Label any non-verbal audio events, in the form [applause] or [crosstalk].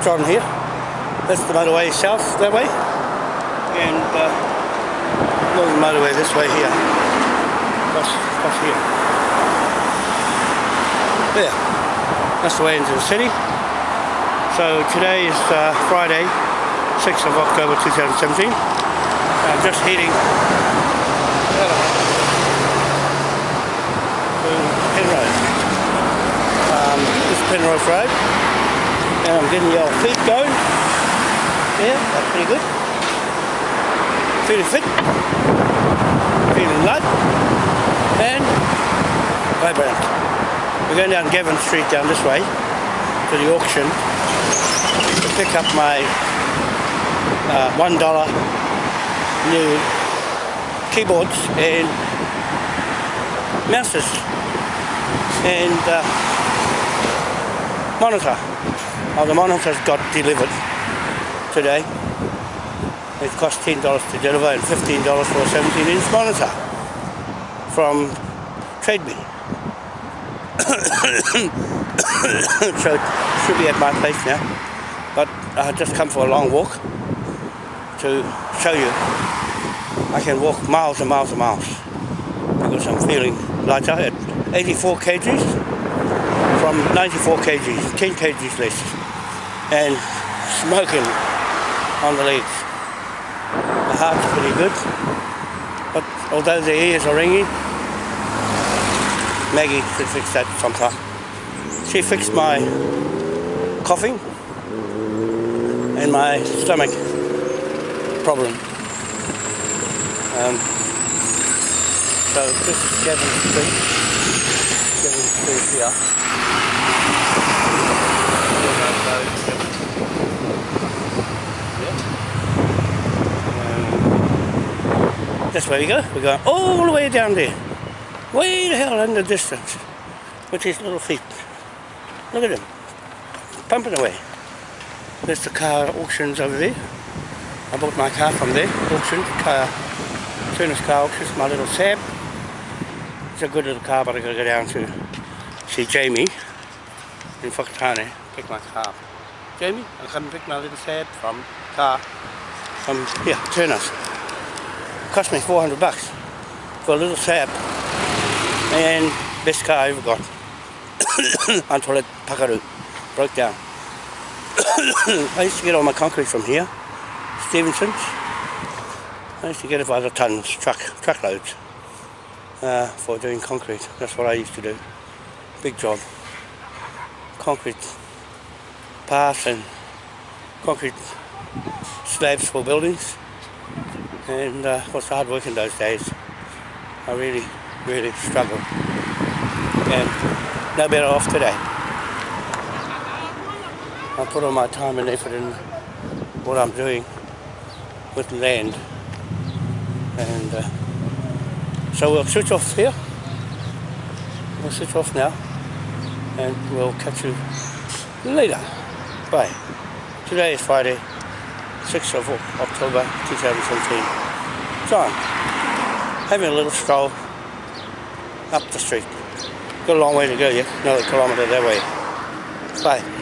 John here. That's the motorway south that way. And uh, motorway this way here. Across, across here. There. That's the way into the city. So today is uh, Friday, 6th of October 2017. I'm just heading uh, to Penrose. Um, this is Penrose Road. And I'm getting the old feet going. Yeah, that's pretty good. Feeling fit. Feeling light. And vibrant. We're going down Gavin Street down this way to the auction to pick up my uh, one dollar new keyboards and mouses and uh, monitor. Oh, the monitor's got delivered today. It cost $10 to deliver and $15 for a 17 inch monitor from TradeMe. [coughs] so it should be at my place now. But I just come for a long walk to show you I can walk miles and miles and miles because I'm feeling lighter at 84 kgs from 94 kgs, 10 kgs less and smoking on the legs. The heart's pretty good but although the ears are ringing Maggie should fix that sometime. She fixed my coughing and my stomach problem. Um, so this is Gavin Street. Gavin here. That's where we go. We're going all the way down there. Way the hell in the distance. With his little feet. Look at him. Pumping away. There's the car auctions over there. I bought my car from there, auction, car, Turner's car auctions, my little Saab. It's a good little car, but I gotta go down to see Jamie in Whakatane, pick my car. Jamie, I come pick my little Saab from car from here, Turner's. Cost me 400 bucks for a little Saab and best car I ever got [coughs] until it pakaru broke down. [coughs] I used to get all my concrete from here, Stevenson's. I used to get it by the tons, truck, truckloads, uh, for doing concrete. That's what I used to do. Big job. Concrete paths and concrete slabs for buildings. And uh, it was hard work in those days. I really, really struggled. And no better off today. I put all my time and effort in what I'm doing with land. And uh, so we'll switch off here. We'll switch off now. And we'll catch you later. Bye. Today is Friday, 6th of October 2017. John, having a little stroll up the street. Got a long way to go yet, another kilometre that way. Bye.